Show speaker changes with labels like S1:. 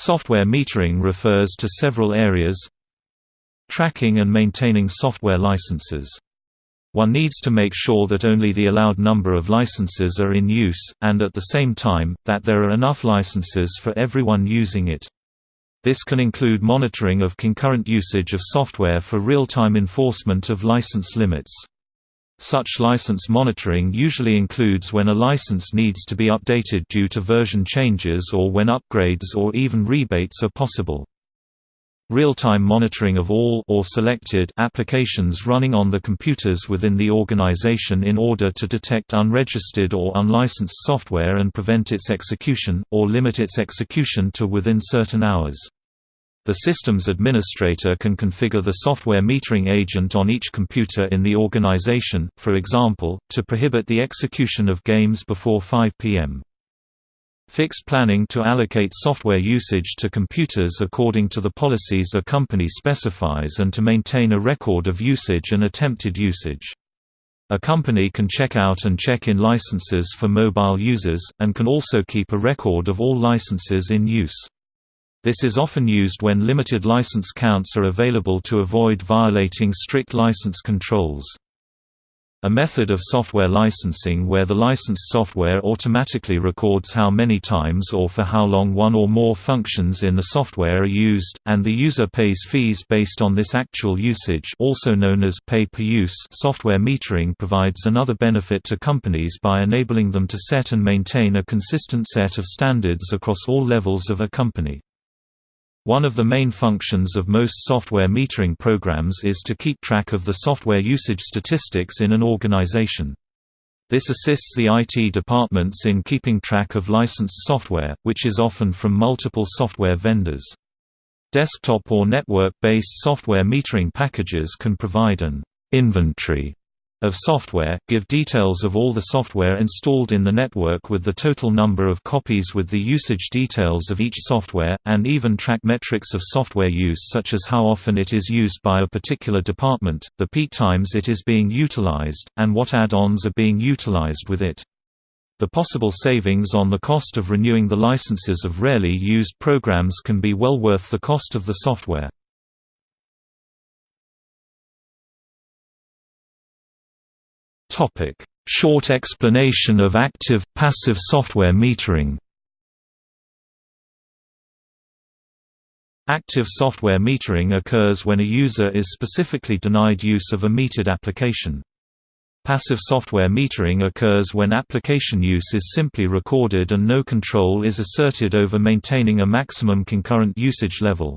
S1: Software metering refers to several areas Tracking and maintaining software licenses. One needs to make sure that only the allowed number of licenses are in use, and at the same time, that there are enough licenses for everyone using it. This can include monitoring of concurrent usage of software for real-time enforcement of license limits. Such license monitoring usually includes when a license needs to be updated due to version changes or when upgrades or even rebates are possible. Real-time monitoring of all or selected applications running on the computers within the organization in order to detect unregistered or unlicensed software and prevent its execution, or limit its execution to within certain hours. The system's administrator can configure the software metering agent on each computer in the organization, for example, to prohibit the execution of games before 5 p.m. Fixed planning to allocate software usage to computers according to the policies a company specifies and to maintain a record of usage and attempted usage. A company can check out and check in licenses for mobile users, and can also keep a record of all licenses in use. This is often used when limited license counts are available to avoid violating strict license controls. A method of software licensing where the licensed software automatically records how many times or for how long one or more functions in the software are used, and the user pays fees based on this actual usage also known as pay-per-use software metering provides another benefit to companies by enabling them to set and maintain a consistent set of standards across all levels of a company. One of the main functions of most software metering programs is to keep track of the software usage statistics in an organization. This assists the IT departments in keeping track of licensed software, which is often from multiple software vendors. Desktop or network-based software metering packages can provide an inventory of software, give details of all the software installed in the network with the total number of copies with the usage details of each software, and even track metrics of software use such as how often it is used by a particular department, the peak times it is being utilized, and what add-ons are being utilized with it. The possible savings on the cost of renewing the licenses of rarely used programs can be well worth the cost of the software.
S2: Topic: Short explanation of active passive software metering.
S1: Active software metering occurs when a user is specifically denied use of a metered application. Passive software metering occurs when application use is simply recorded and no control is asserted over maintaining a maximum concurrent usage level.